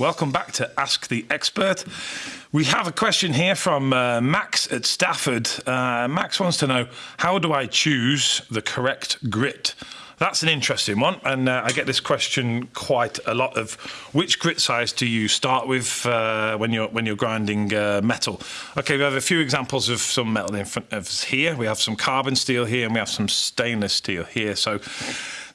Welcome back to Ask the Expert. We have a question here from uh, Max at Stafford. Uh, Max wants to know how do I choose the correct grit? That's an interesting one, and uh, I get this question quite a lot. Of which grit size do you start with uh, when you're when you're grinding uh, metal? Okay, we have a few examples of some metal in front of us here. We have some carbon steel here, and we have some stainless steel here. So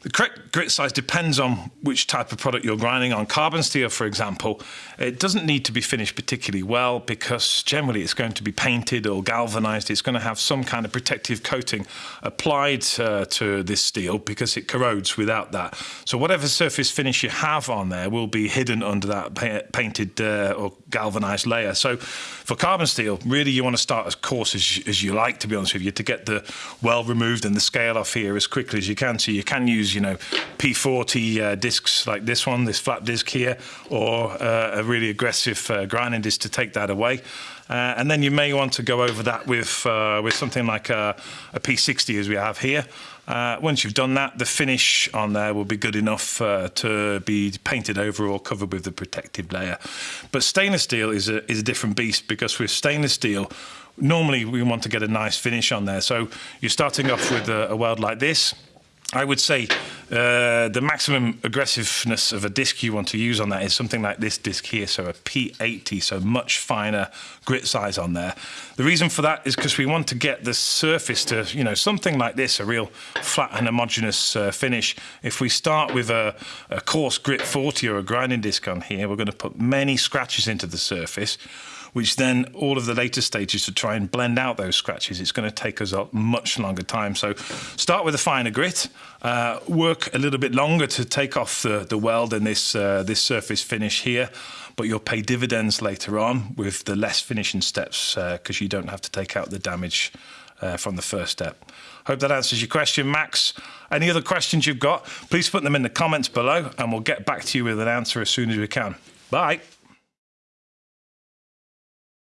the correct grit size depends on which type of product you're grinding on. Carbon steel, for example, it doesn't need to be finished particularly weld because generally it's going to be painted or galvanized. It's going to have some kind of protective coating applied uh, to this steel because it corrodes without that. So whatever surface finish you have on there will be hidden under that pa painted uh, or galvanized layer. So for carbon steel, really you want to start as coarse as, as you like, to be honest with you, to get the well removed and the scale off here as quickly as you can. So you can use use, you know, P40 uh, discs like this one, this flat disc here, or uh, a really aggressive uh, grinding disc to take that away. Uh, and then you may want to go over that with uh, with something like a a P60 as we have here. Uh, once you've done that, the finish on there will be good enough uh, to be painted over or covered with the protective layer. But stainless steel is a, is a different beast because with stainless steel, normally we want to get a nice finish on there. So you're starting off with a, a weld like this. I would say uh, the maximum aggressiveness of a disc you want to use on that is something like this disc here, so a P80, so much finer grit size on there. The reason for that is because we want to get the surface to, you know, something like this, a real flat and homogeneous uh, finish. If we start with a, a coarse grit 40 or a grinding disc on here, we're going to put many scratches into the surface which then all of the later stages to try and blend out those scratches, it's going to take us a much longer time. So start with a finer grit, uh, work a little bit longer to take off the, the weld and this, uh, this surface finish here, but you'll pay dividends later on with the less finishing steps because uh, you don't have to take out the damage uh, from the first step. Hope that answers your question, Max. Any other questions you've got, please put them in the comments below and we'll get back to you with an answer as soon as we can. Bye.